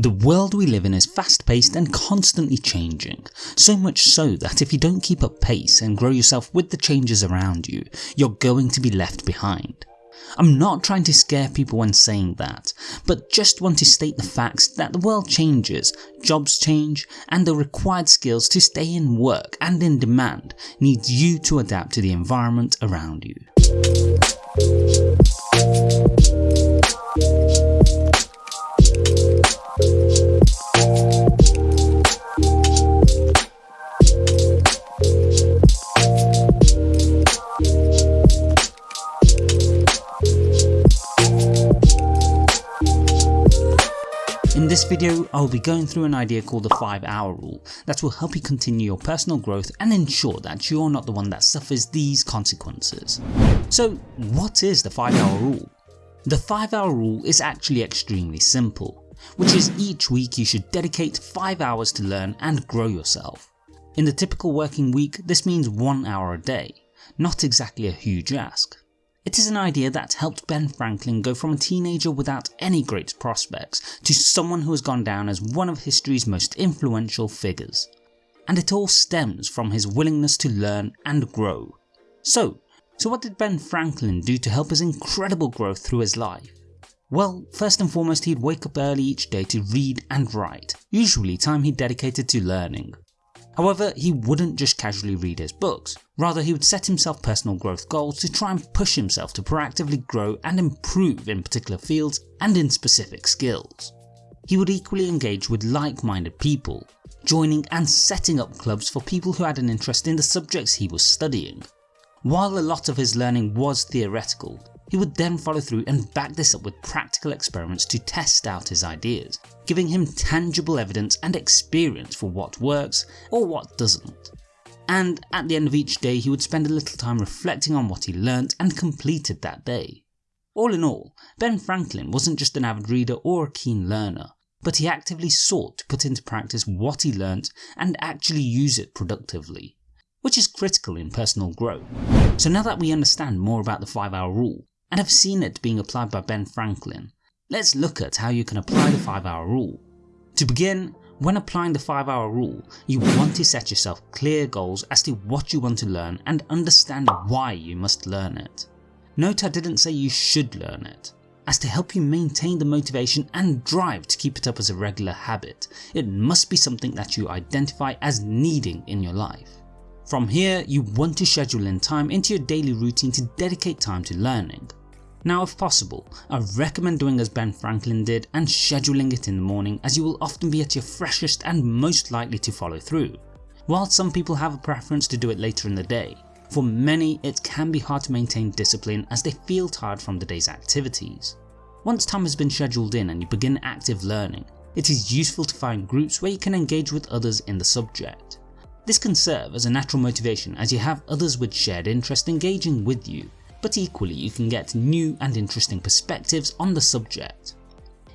The world we live in is fast paced and constantly changing, so much so that if you don't keep up pace and grow yourself with the changes around you, you're going to be left behind. I'm not trying to scare people when saying that, but just want to state the facts that the world changes, jobs change, and the required skills to stay in work and in demand needs you to adapt to the environment around you. In this video, I will be going through an idea called the 5 hour rule that will help you continue your personal growth and ensure that you're not the one that suffers these consequences. So what is the 5 hour rule? The 5 hour rule is actually extremely simple, which is each week you should dedicate 5 hours to learn and grow yourself. In the typical working week this means 1 hour a day, not exactly a huge ask. It is an idea that helped Ben Franklin go from a teenager without any great prospects to someone who has gone down as one of history's most influential figures. And it all stems from his willingness to learn and grow. So, so what did Ben Franklin do to help his incredible growth through his life? Well, first and foremost he'd wake up early each day to read and write, usually time he dedicated to learning. However, he wouldn't just casually read his books, rather he would set himself personal growth goals to try and push himself to proactively grow and improve in particular fields and in specific skills. He would equally engage with like-minded people, joining and setting up clubs for people who had an interest in the subjects he was studying. While a lot of his learning was theoretical, he would then follow through and back this up with practical experiments to test out his ideas, giving him tangible evidence and experience for what works or what doesn't. And at the end of each day he would spend a little time reflecting on what he learnt and completed that day. All in all, Ben Franklin wasn't just an avid reader or a keen learner, but he actively sought to put into practice what he learnt and actually use it productively, which is critical in personal growth. So now that we understand more about the 5 hour rule, and have seen it being applied by Ben Franklin, let's look at how you can apply the 5 hour rule. To begin, when applying the 5 hour rule, you want to set yourself clear goals as to what you want to learn and understand why you must learn it. Note I didn't say you should learn it, as to help you maintain the motivation and drive to keep it up as a regular habit, it must be something that you identify as needing in your life. From here you want to schedule in time into your daily routine to dedicate time to learning. Now if possible, I recommend doing as Ben Franklin did and scheduling it in the morning as you will often be at your freshest and most likely to follow through. While some people have a preference to do it later in the day, for many it can be hard to maintain discipline as they feel tired from the day's activities. Once time has been scheduled in and you begin active learning, it is useful to find groups where you can engage with others in the subject. This can serve as a natural motivation as you have others with shared interest engaging with you but equally you can get new and interesting perspectives on the subject.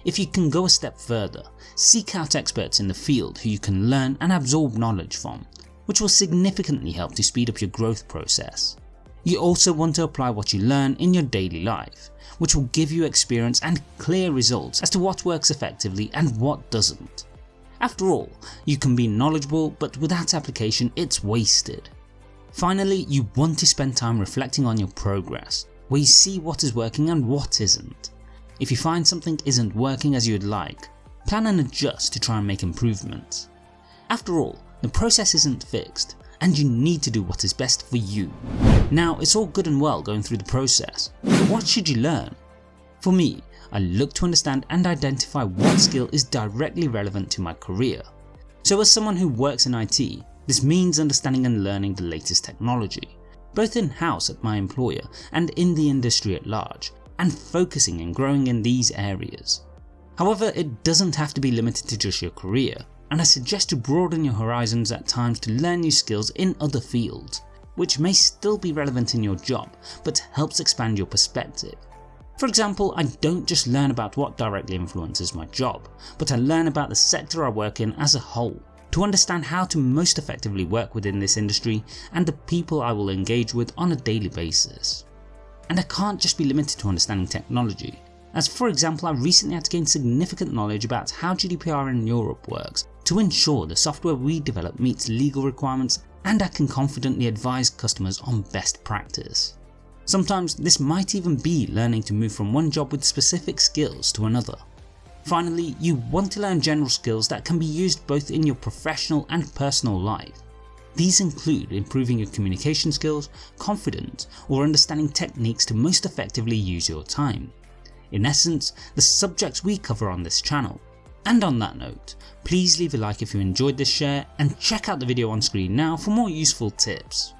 If you can go a step further, seek out experts in the field who you can learn and absorb knowledge from, which will significantly help to speed up your growth process. You also want to apply what you learn in your daily life, which will give you experience and clear results as to what works effectively and what doesn't. After all, you can be knowledgeable but without application it's wasted. Finally, you want to spend time reflecting on your progress, where you see what is working and what isn't. If you find something isn't working as you would like, plan and adjust to try and make improvements. After all, the process isn't fixed, and you need to do what is best for you. Now it's all good and well going through the process, but what should you learn? For me, I look to understand and identify what skill is directly relevant to my career. So as someone who works in IT, this means understanding and learning the latest technology, both in-house at my employer and in the industry at large, and focusing and growing in these areas. However, it doesn't have to be limited to just your career, and I suggest to broaden your horizons at times to learn new skills in other fields, which may still be relevant in your job, but helps expand your perspective. For example, I don't just learn about what directly influences my job, but I learn about the sector I work in as a whole, to understand how to most effectively work within this industry and the people I will engage with on a daily basis. And I can't just be limited to understanding technology. as for example I recently had to gain significant knowledge about how GDPR in Europe works to ensure the software we develop meets legal requirements and I can confidently advise customers on best practice. Sometimes this might even be learning to move from one job with specific skills to another. Finally, you want to learn general skills that can be used both in your professional and personal life. These include improving your communication skills, confidence, or understanding techniques to most effectively use your time. In essence, the subjects we cover on this channel. And on that note, please leave a like if you enjoyed this share and check out the video on screen now for more useful tips.